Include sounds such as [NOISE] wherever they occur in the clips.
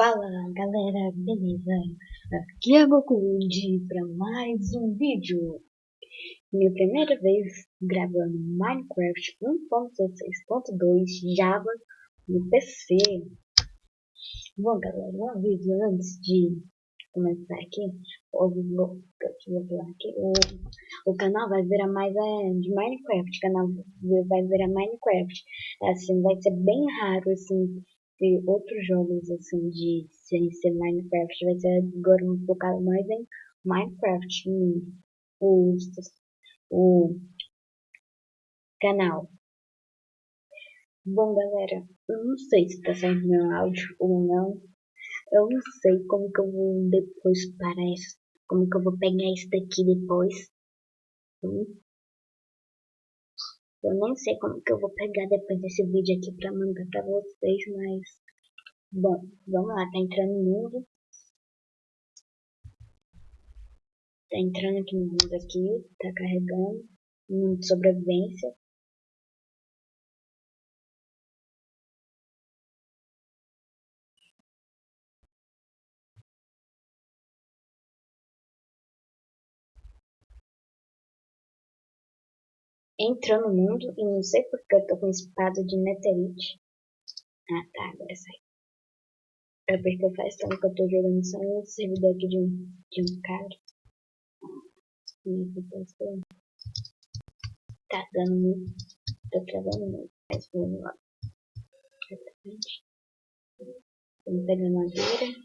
Fala galera, beleza? Aqui é Gokundi para mais um vídeo. Minha primeira vez gravando Minecraft 1.16.2 Java no PC. Bom galera, um aviso antes de começar aqui, vou aqui, o, o canal vai virar mais é, de Minecraft, o canal vai virar Minecraft. Assim, vai ser bem raro assim outros jogos assim de ser Minecraft vai ser agora um focado mais em Minecraft o, o canal. Bom galera eu não sei se tá saindo meu áudio ou não. Eu não sei como que eu vou depois parar isso como que eu vou pegar isso daqui depois. Hum? Eu nem sei como que eu vou pegar depois desse vídeo aqui pra mandar pra vocês, mas... Bom, vamos lá, tá entrando no mundo. Tá entrando aqui no mundo aqui, tá carregando. Mundo de sobrevivência. Entrou no mundo e não sei porque eu tô com espada de netherite. Ah tá, agora sai. É porque faz tempo que eu tô jogando só um servidor aqui de um, de um cara. E Tá dando muito. Tô travando muito. Mas vamos lá. Vamos pegar madeira.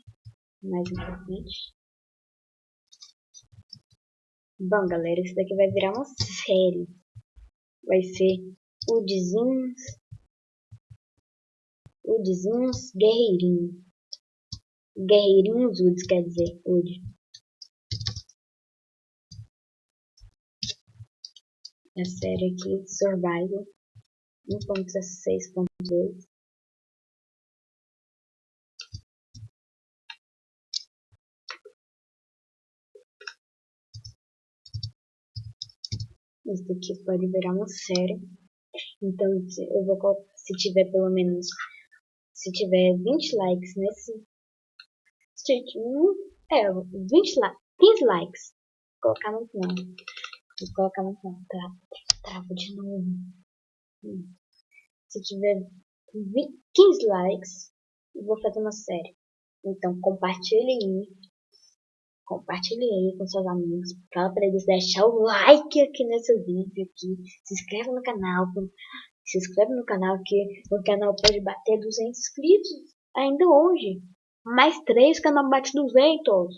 Mais importante. Bom galera, isso daqui vai virar uma série vai ser Udzinhos, Udzinhos Guerreirinho. Guerreirinhos Uds, quer dizer, Ud. A série aqui, Survival 1.16.2. Isso daqui pode virar uma série. Então, eu vou colocar, se tiver pelo menos, se tiver 20 likes nesse, é, 20 likes, 15 likes, vou colocar no final, vou colocar no final, trava, trava de novo. Hum. Se tiver 20, 15 likes, eu vou fazer uma série. Então, compartilhe aí compartilhe aí com seus amigos, fala para eles deixar o like aqui nesse vídeo aqui, se inscreva no canal, se inscreve no canal que o canal pode bater 200 inscritos ainda hoje, mais 3 o canal bate 200,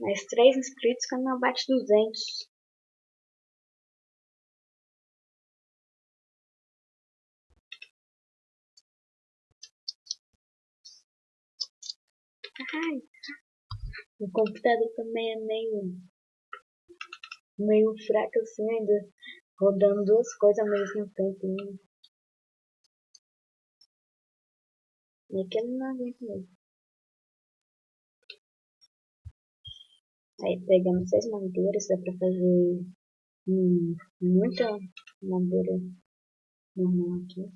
mais 3 inscritos canal bate 200. Ai, o computador também é meio, meio fraco assim ainda, rodando duas coisas ao mesmo tempo. Né? E aquele não aguenta mesmo. Aí pegamos seis madeiras, dá pra fazer hum, muita madeira normal aqui.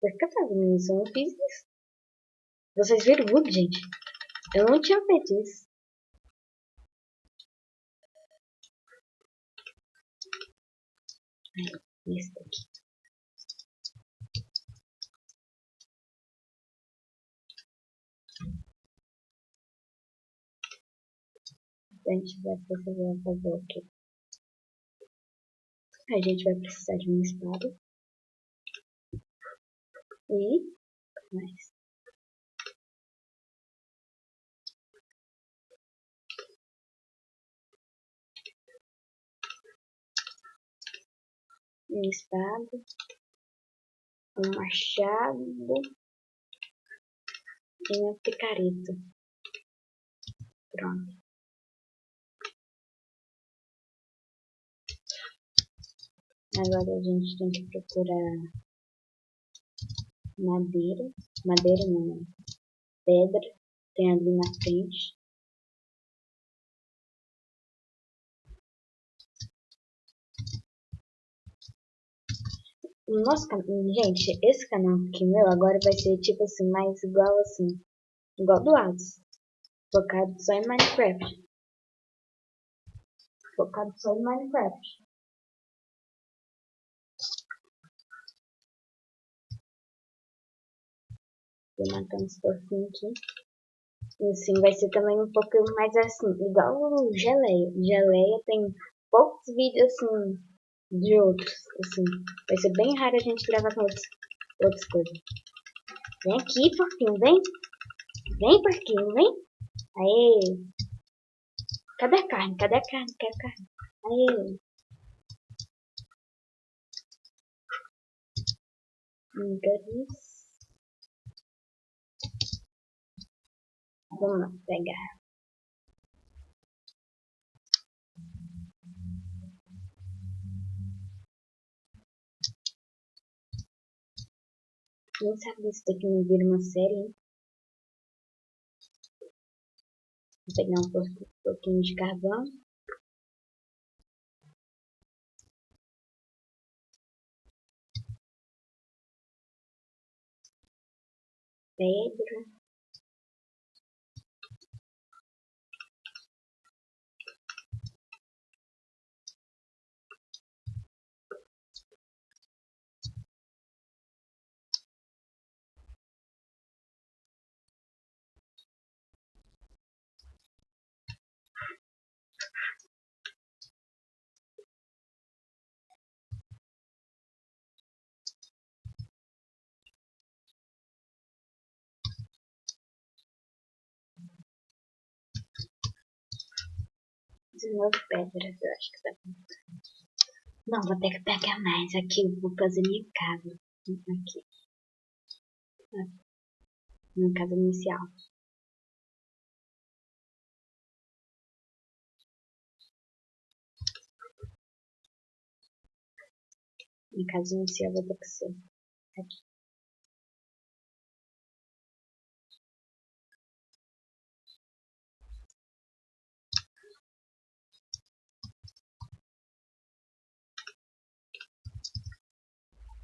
Que eu tava nisso? Eu não fiz isso. Vocês viram o bug, gente? Eu não tinha feito isso. Esse daqui. A gente vai precisar fazer o quê? A gente vai precisar de uma espada. E mais. Uma espada, um machado e uma picareta. Pronto. Agora a gente tem que procurar madeira, madeira não, pedra, tem ali na frente. nosso gente, esse canal aqui meu agora vai ser tipo assim, mais igual assim, igual do Atos, focado só em Minecraft. Focado só em Minecraft. Vou matando os porquinhos aqui. Assim, vai ser também um pouco mais assim, igual o Geleia. Geleia tem poucos vídeos assim de outros, assim. Vai ser bem raro a gente gravar com outros, outras coisas. Vem aqui, porquinho, vem. Vem, porquinho, vem. Aê. Cadê a carne? Cadê a carne? Quero carne. Aê. Garis. Vamos lá, pegar. Quem sabe isso daqui não vira uma série, hein? Vou pegar um pouquinho de carvão. Pedra. Nove pedras, eu acho que tá. Não, vou ter que pegar mais aqui, vou fazer minha casa. Aqui. Minha casa inicial. Minha casa inicial vai ter que ser aqui.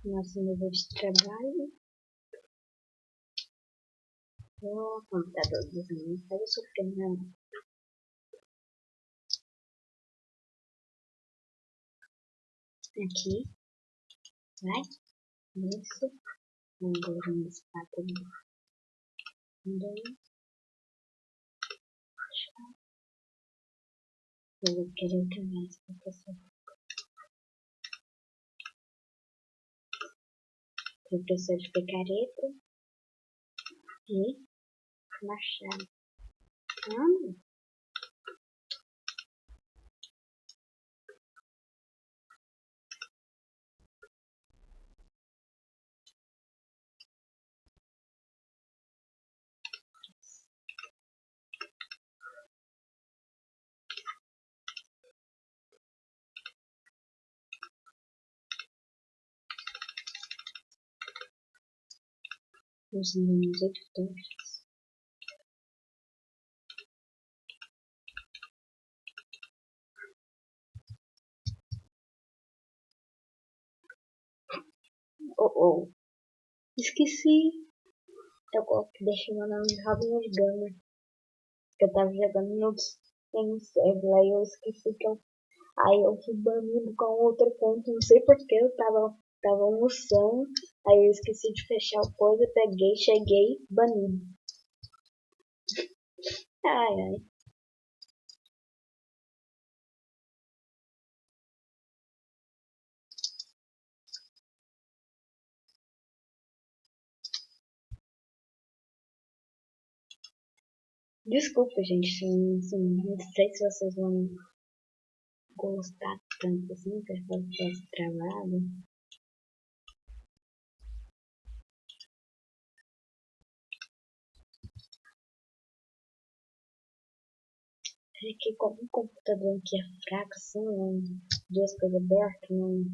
Nosso nível de trabalho. O computador dos meninos estava sofrendo. Aqui. Vai. Isso. Agora uma espátula. Dois. Eu vou querer outra vez, professor. Professor de picareta e machado. Hum. Os meus editores. Oh, oh. Esqueci. Eu deixei meu nome de Robin Gamer. Eu tava jogando no, no server, aí eu esqueci que eu. Aí eu fui banido com outro ponto, não sei porque eu tava Tava almoçando, aí eu esqueci de fechar o coisa, peguei, cheguei, banido. [LAUGHS] Ai, ai. Desculpa, gente, assim, não sei se vocês vão gostar tanto assim, que eu faço trabalho. ver que como um computador que é fraco, assim, são duas coisas abertas, não.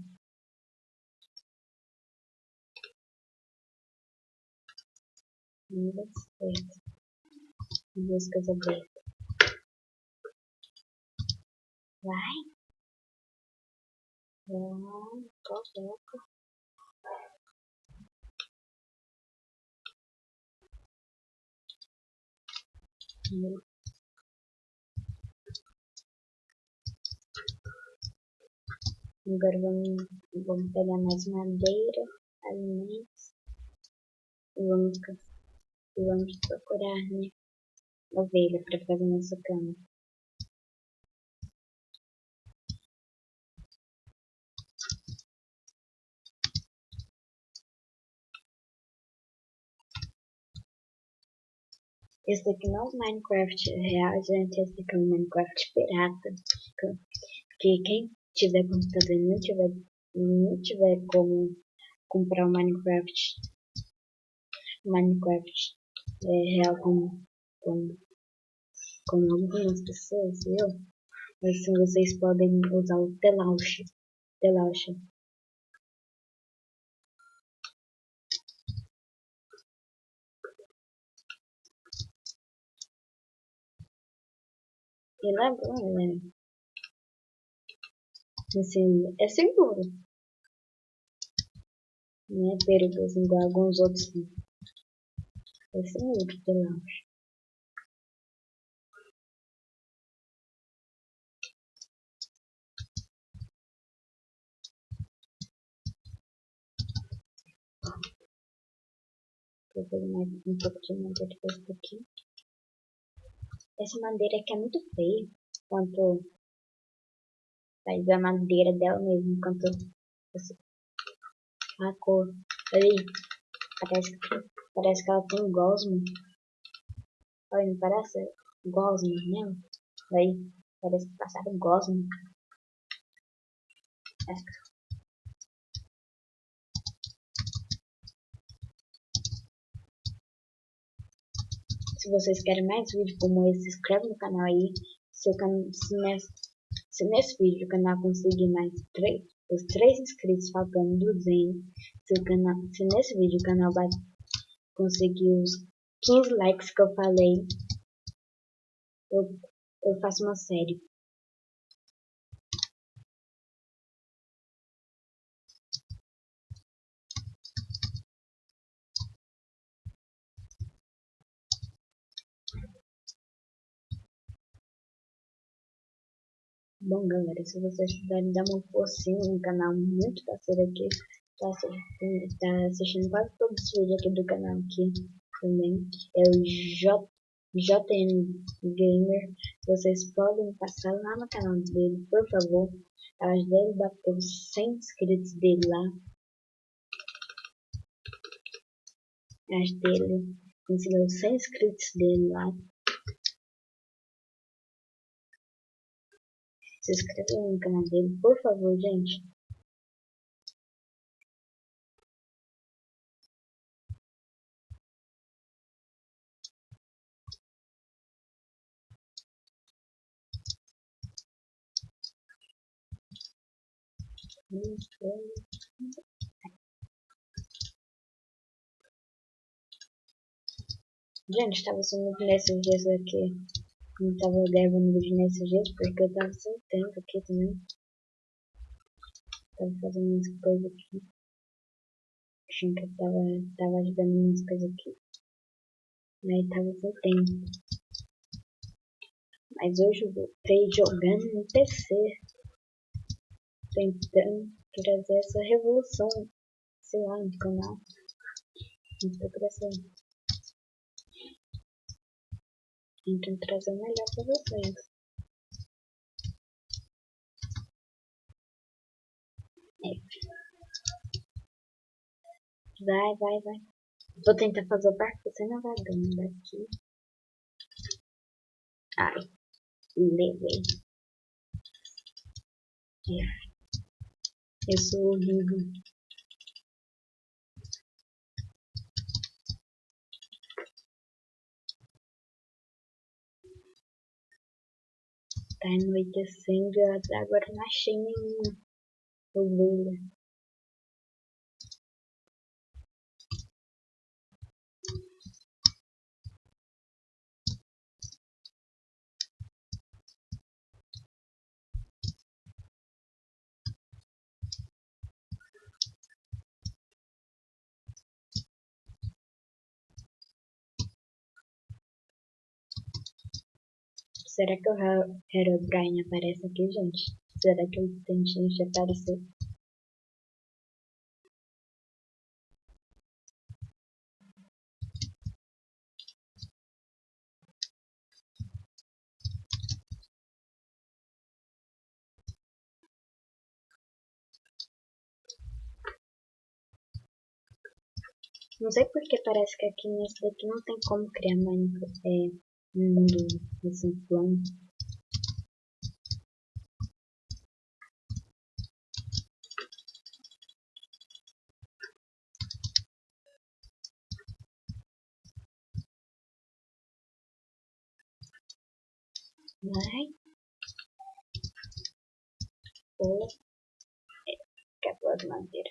Não dá certo. Duas coisas abertas. Vai. Vai, coloca. Meu Agora vamos, vamos pegar mais madeira, alimentos. E vamos, e vamos procurar, né? Ovelha para fazer nossa cama. Esse daqui não é Minecraft real, gente. Esse daqui é o Minecraft pirata. Porque quem tiver computador e não tiver, não tiver como comprar o Minecraft Minecraft é, real como, como, algumas pessoas, eu, assim vocês podem usar o Telauch. Telauch. Ele é bom, né? Assim, é seguro. Não é perigoso igual alguns outros. É seguro, eu acho. Vou fazer mais um pouco de madeira desse aqui. Essa madeira aqui é muito feia. Quanto faz a madeira dela mesmo. Quanto a cor. Aí, parece, parece que ela tem gosmo. Olha, não parece gosmo mesmo? Aí, parece que passaram gosmo. Se vocês querem mais vídeos como esse, se inscreve no canal aí. Se, se, nesse, se nesse vídeo o canal conseguir mais 3, os 3 inscritos faltando 200, se, o canal, se nesse vídeo o canal vai conseguir os 15 likes que eu falei, eu, eu faço uma série. Bom, galera, se vocês puderem dar uma forcinha no canal muito parceiro aqui, tá assistindo, tá assistindo quase todos os vídeos aqui do canal aqui também, é o J, JN Gamer, vocês podem passar lá no canal dele, por favor, ajudar ele a bater os 100 inscritos dele lá, ajudar ele conseguir os 100 inscritos dele lá, se inscreva no canal dele, por favor, gente. Gente, estava sendo nesses dias aqui não tava gravando vídeo nesses dias porque eu tava sem tempo aqui também. Tava fazendo umas coisas aqui. Achando que eu tava, tava ajudando umas coisas aqui. Aí tava sem tempo. Mas hoje eu voltei jogando no PC. Tentando trazer essa revolução, sei lá, no canal. Não tô Então trazer o melhor para vocês. É. Vai, vai, vai. Vou tentar fazer o barco você navegando daqui. Ai, levei. É. Eu sou horrível. Tá anoitecendo e agora não achei nenhuma ovelha. Será que o Herobrine aparece aqui, gente? Será que o Tentinte apareceu? Não sei porque parece que aqui nesse daqui não tem como criar é, mundo assim plano. Vai. Ou é, acabou de madeira.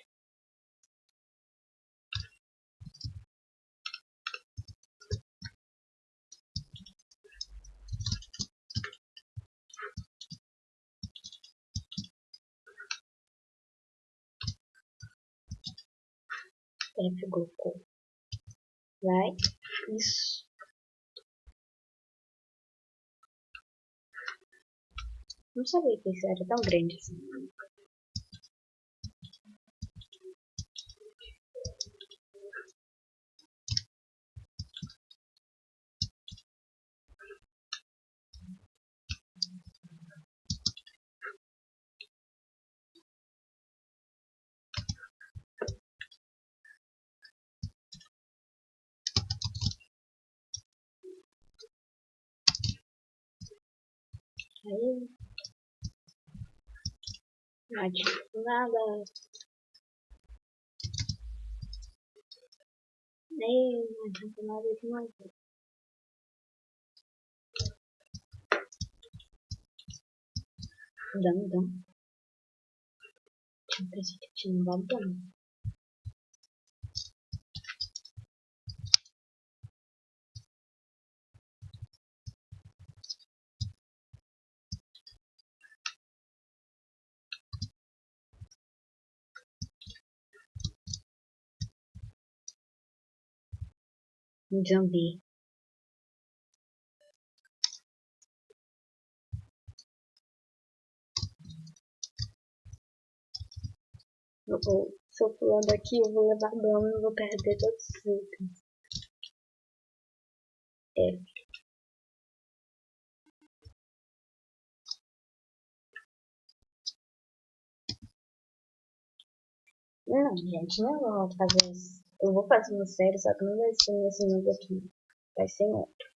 F Goku. Vai. Isso. Não sabia que isso era tão grande assim. Aí. Não adianta nada. Nem não adianta nada de mais. Zumbi eu vou, se eu pular daqui eu vou levar dano e vou perder todos os itens. É. Não, gente, não vou fazer isso. Eu vou fazer uma série, só que não vai ser nesse mundo aqui. Vai ser em outro.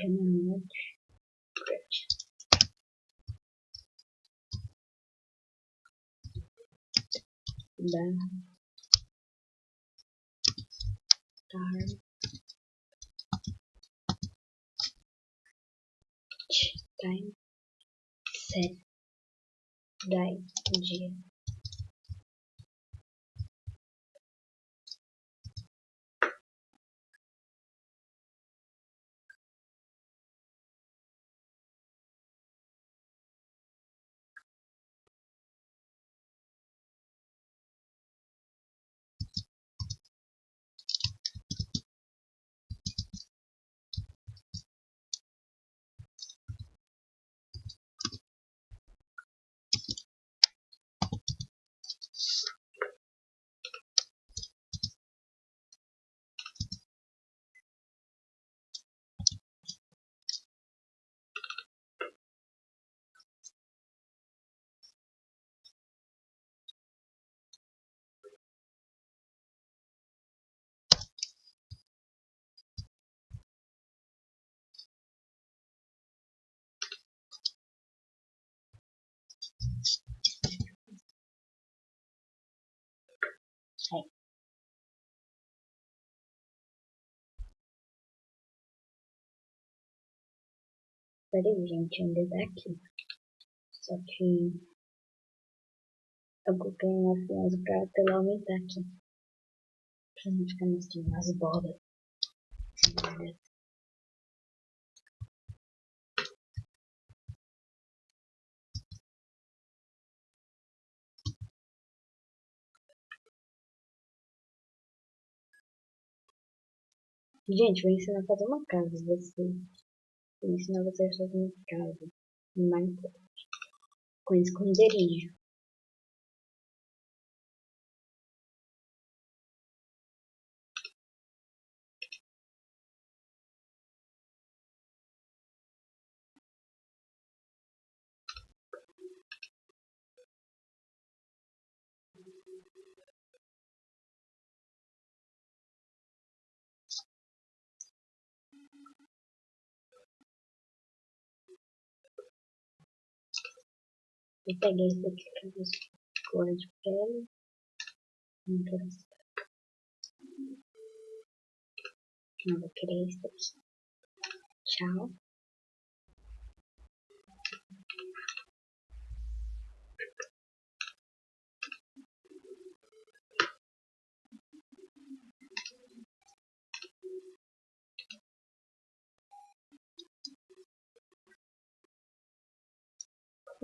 Can then we'll print. the time set die はい。Valeu, gente, ainda tá aqui? Só que eu coloquei uma crianças pra ela aumentar aqui. Pra não ficar mais que umas bolas. Gente, vou ensinar a fazer uma casa. Você, vou ensinar vocês a fazer uma casa Minecraft. Com esconderijo. Eu peguei esse daqui pra ver cor de pele. Esse Não vou querer esse daqui. Tchau.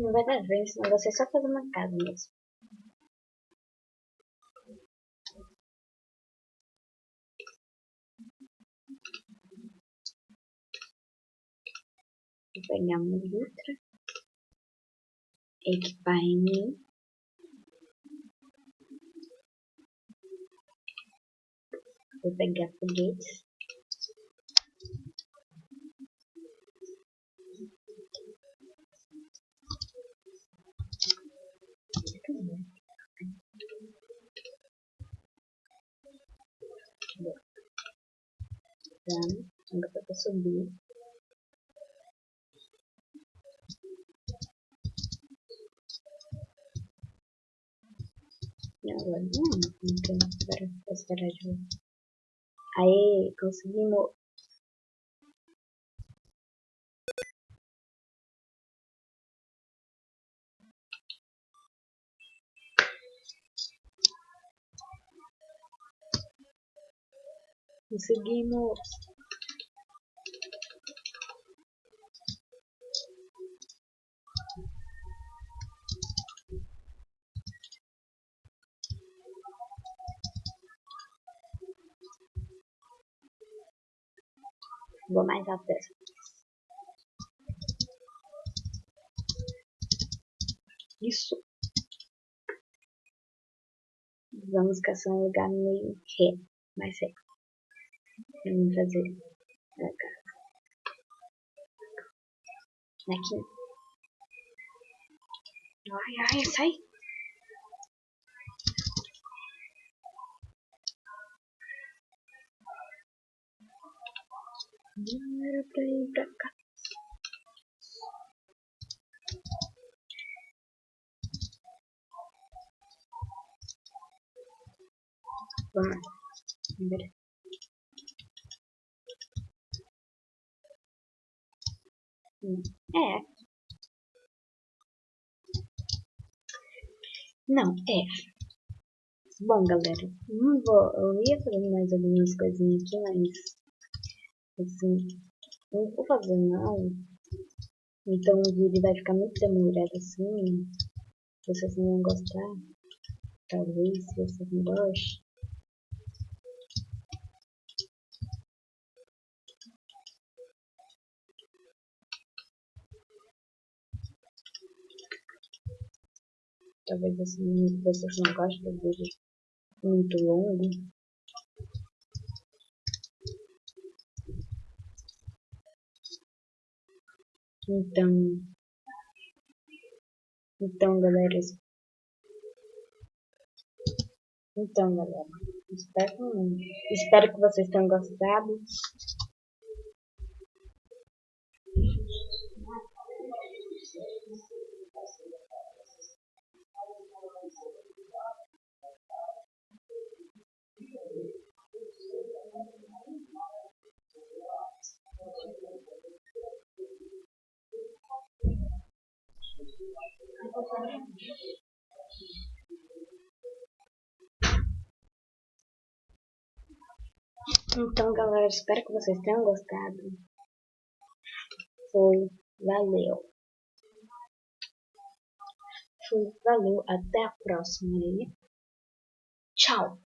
Não vai dar vez, senão você só fazer uma casa mesmo. Vou pegar uma litra, equipar em mim. Vou pegar foguetes. Não dá pra subir. Não, agora não, não tem para esperar de novo. Aí, conseguimos Conseguimos. Vou mais alto dessa Isso. Vamos caçar um lugar meio ré, mais reto. Vamos fazer. Aqui. Ai, ai, sai. Não era pra ir pra cá. Vamos lá. É. Não, é. Bom, galera, não vou, eu ia fazer mais algumas coisinhas aqui, mas assim, não vou fazer não. Então o vídeo vai ficar muito demorado assim. Vocês não vão gostar. Talvez, se vocês não gostem. Talvez assim, vocês não gostem do vídeo muito longo. Então, então galera, então galera, espero, espero que vocês tenham gostado. Então, galera, espero que vocês tenham gostado. Foi, valeu. Foi, valeu, até a próxima. Tchau.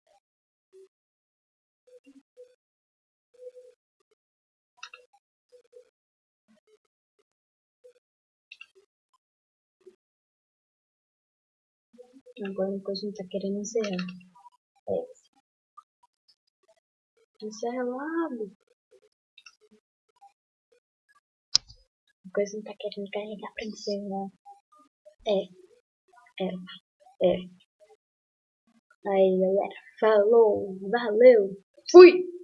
Agora uma coisa não tá querendo encerrar. É. Encerra logo. A coisa não tá querendo carregar pra encerrar. É. É. É. Aí galera, falou, valeu, fui!